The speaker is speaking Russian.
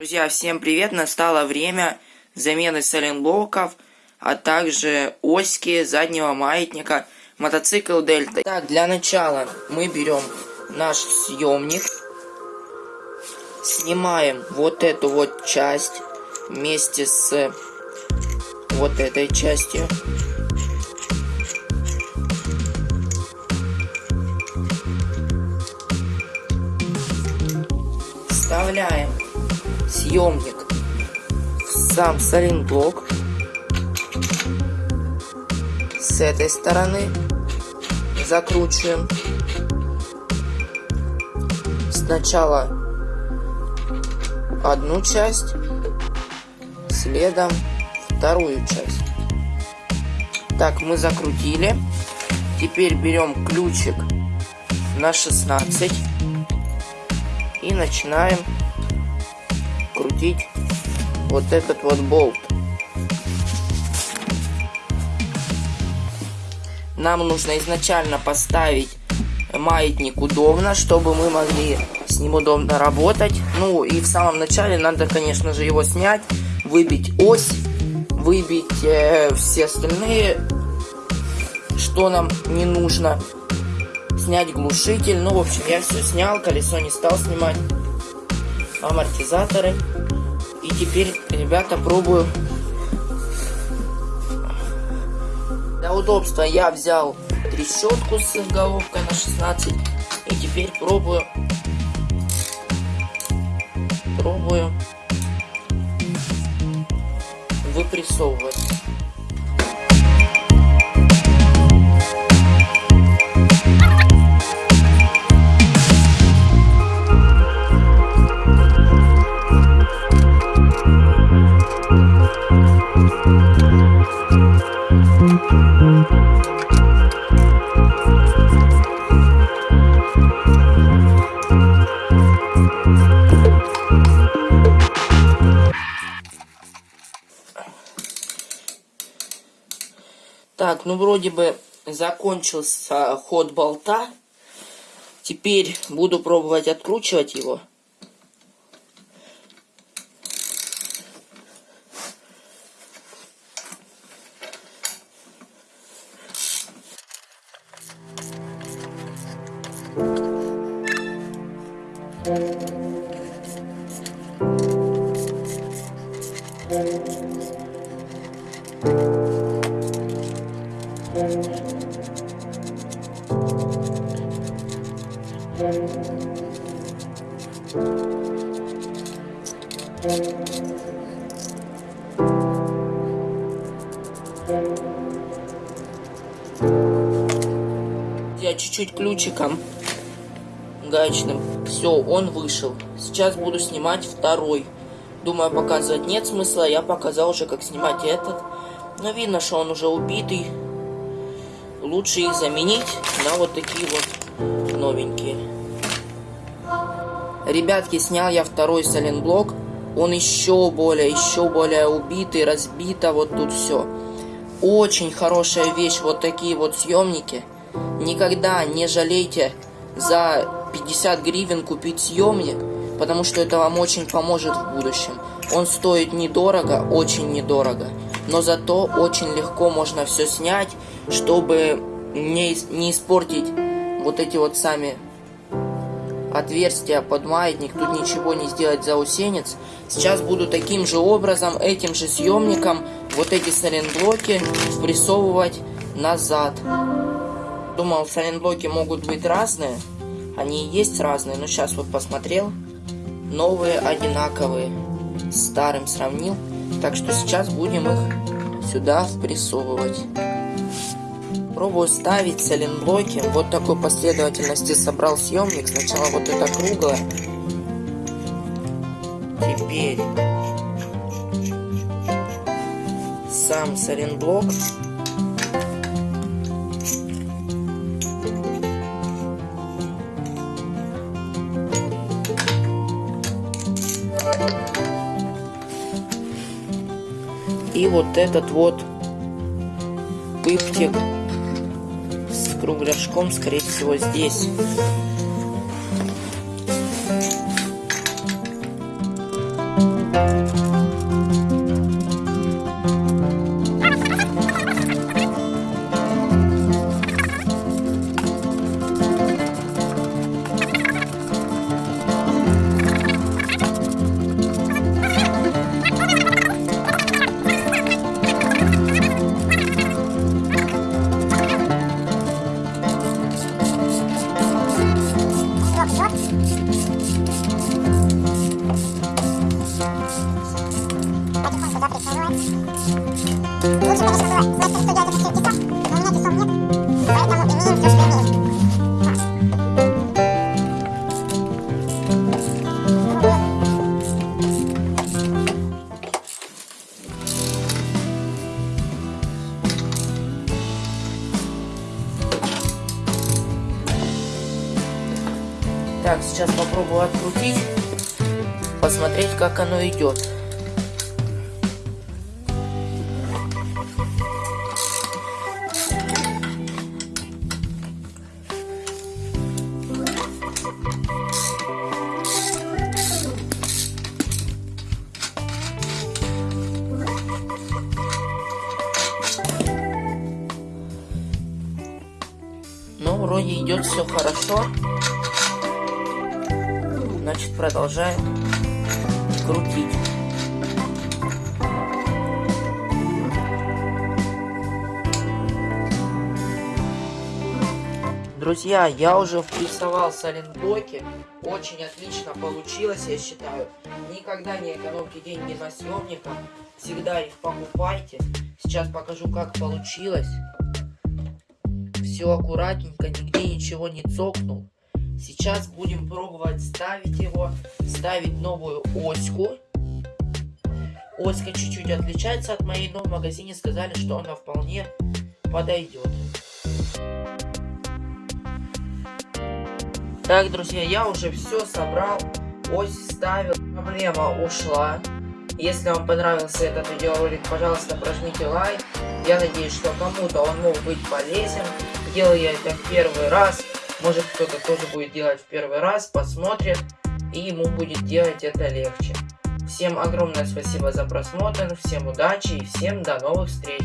Друзья, всем привет! Настало время замены соленблоков, а также оськи заднего маятника, мотоцикл Дельта. Так, для начала мы берем наш съемник, снимаем вот эту вот часть вместе с вот этой частью. Вставляем съемник. В сам саленблок с этой стороны. Закручиваем. Сначала одну часть следом вторую часть. Так мы закрутили. Теперь берем ключик на 16 и начинаем крутить вот этот вот болт. Нам нужно изначально поставить маятник удобно, чтобы мы могли с ним удобно работать. Ну и в самом начале надо, конечно же, его снять, выбить ось, выбить э, все остальные, что нам не нужно. Снять глушитель. Ну, в общем, я все снял, колесо не стал снимать амортизаторы. И теперь, ребята, пробую. Для удобства я взял трещотку с головкой на 16. И теперь пробую. Пробую выпрессовывать. Так, ну вроде бы закончился ход болта. Теперь буду пробовать откручивать его. Thank you. Я чуть-чуть ключиком гаечным. Все, он вышел. Сейчас буду снимать второй. Думаю, показывать нет смысла. Я показал уже, как снимать этот. Но видно, что он уже убитый. Лучше их заменить на вот такие вот новенькие. Ребятки, снял я второй соленблок. Он еще более, еще более убитый, разбито, вот тут все. Очень хорошая вещь, вот такие вот съемники. Никогда не жалейте за 50 гривен купить съемник, потому что это вам очень поможет в будущем. Он стоит недорого, очень недорого, но зато очень легко можно все снять, чтобы не, не испортить вот эти вот сами отверстия под маятник, тут ничего не сделать заусенец. Сейчас буду таким же образом, этим же съемником, вот эти сайлентблоки впрессовывать назад. Думал, сайлентблоки могут быть разные, они и есть разные, но сейчас вот посмотрел, новые одинаковые, старым сравнил, так что сейчас будем их сюда впрессовывать. Пробую ставить сайлентблоки. Вот такой последовательности собрал съемник. Сначала вот это круглое. Теперь сам сайлентблок. И вот этот вот пыптик кругляшком, скорее всего, здесь. Так, сейчас попробую открутить, посмотреть, как оно идет. Ну, вроде идет все хорошо. Значит, продолжаем крутить. Друзья, я уже впрессовал сайлентблоки. Очень отлично получилось, я считаю. Никогда не экономьте деньги на съемниках. Всегда их покупайте. Сейчас покажу, как получилось. Все аккуратненько, нигде ничего не цокнул. Сейчас будем пробовать ставить его, ставить новую оську. Оська чуть-чуть отличается от моей, но в магазине сказали, что она вполне подойдет. Так, друзья, я уже все собрал, ось ставил, проблема ушла. Если вам понравился этот видеоролик, пожалуйста, прожмите лайк. Я надеюсь, что кому-то он мог быть полезен. Делаю я это в первый раз. Может кто-то тоже будет делать в первый раз, посмотрит, и ему будет делать это легче. Всем огромное спасибо за просмотр, всем удачи и всем до новых встреч!